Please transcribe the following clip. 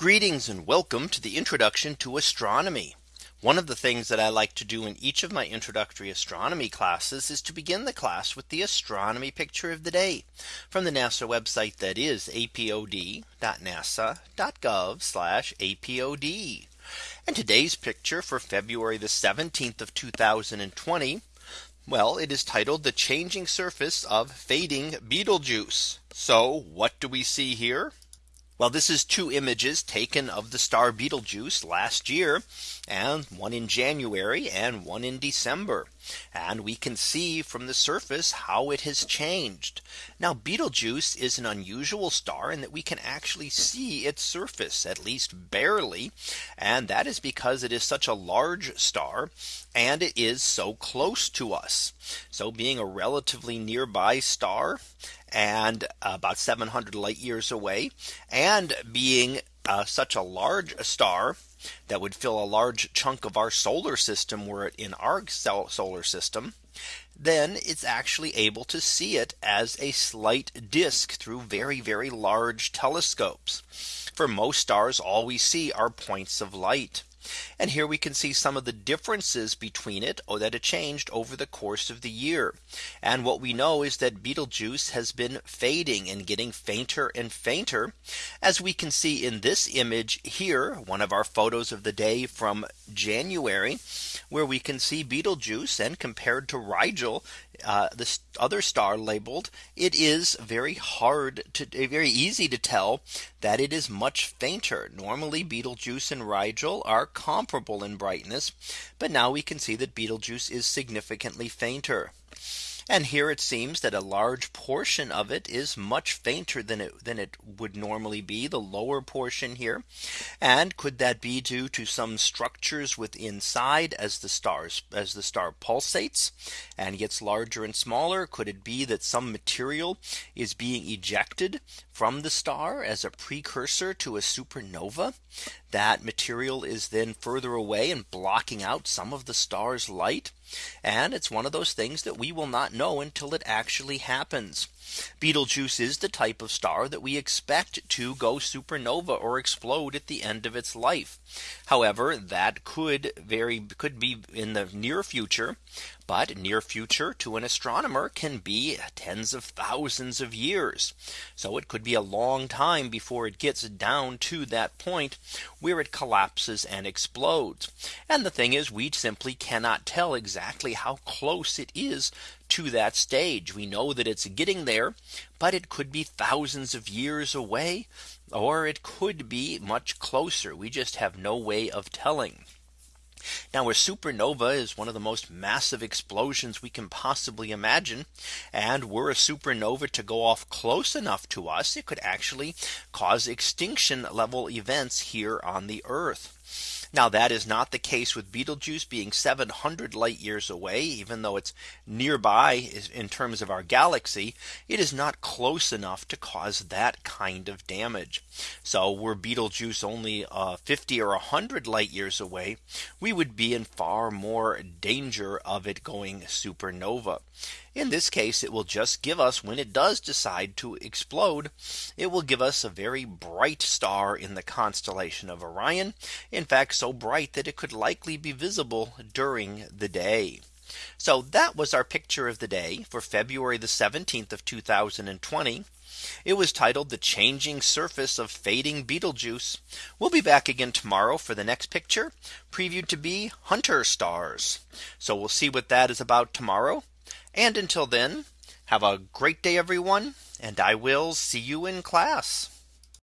Greetings and welcome to the introduction to astronomy. One of the things that I like to do in each of my introductory astronomy classes is to begin the class with the astronomy picture of the day from the NASA website that is apod.nasa.gov apod. And today's picture for February the 17th of 2020. Well, it is titled the changing surface of fading Betelgeuse. So what do we see here? Well, this is two images taken of the star Betelgeuse last year and one in January and one in December. And we can see from the surface how it has changed. Now Betelgeuse is an unusual star in that we can actually see its surface at least barely. And that is because it is such a large star and it is so close to us. So being a relatively nearby star and about 700 light years away and being uh, such a large star that would fill a large chunk of our solar system were it in our solar system, then it's actually able to see it as a slight disk through very, very large telescopes. For most stars, all we see are points of light. And here we can see some of the differences between it or that it changed over the course of the year. And what we know is that Betelgeuse has been fading and getting fainter and fainter. As we can see in this image here, one of our photos of the day from January, where we can see Betelgeuse and compared to Rigel, uh, this other star labeled, it is very hard to very easy to tell that it is much fainter. Normally Betelgeuse and Rigel are comparable in brightness. But now we can see that Betelgeuse is significantly fainter. And here it seems that a large portion of it is much fainter than it than it would normally be the lower portion here. And could that be due to some structures within inside as the stars as the star pulsates and gets larger and smaller? Could it be that some material is being ejected from the star as a precursor to a supernova? That material is then further away and blocking out some of the star's light. And it's one of those things that we will not know until it actually happens. Betelgeuse is the type of star that we expect to go supernova or explode at the end of its life. However, that could very could be in the near future. But near future to an astronomer can be tens of thousands of years. So it could be a long time before it gets down to that point where it collapses and explodes. And the thing is, we simply cannot tell exactly how close it is to that stage. We know that it's getting there, but it could be thousands of years away, or it could be much closer. We just have no way of telling. Now a supernova is one of the most massive explosions we can possibly imagine. And were a supernova to go off close enough to us, it could actually cause extinction level events here on the Earth. Now that is not the case with Betelgeuse being 700 light years away, even though it's nearby in terms of our galaxy, it is not close enough to cause that kind of damage. So were Betelgeuse only uh, 50 or 100 light years away, we would be in far more danger of it going supernova. In this case, it will just give us when it does decide to explode, it will give us a very bright star in the constellation of Orion. In fact, so bright that it could likely be visible during the day. So that was our picture of the day for February the 17th of 2020. It was titled the changing surface of fading Betelgeuse. We'll be back again tomorrow for the next picture previewed to be Hunter stars. So we'll see what that is about tomorrow. And until then, have a great day, everyone, and I will see you in class.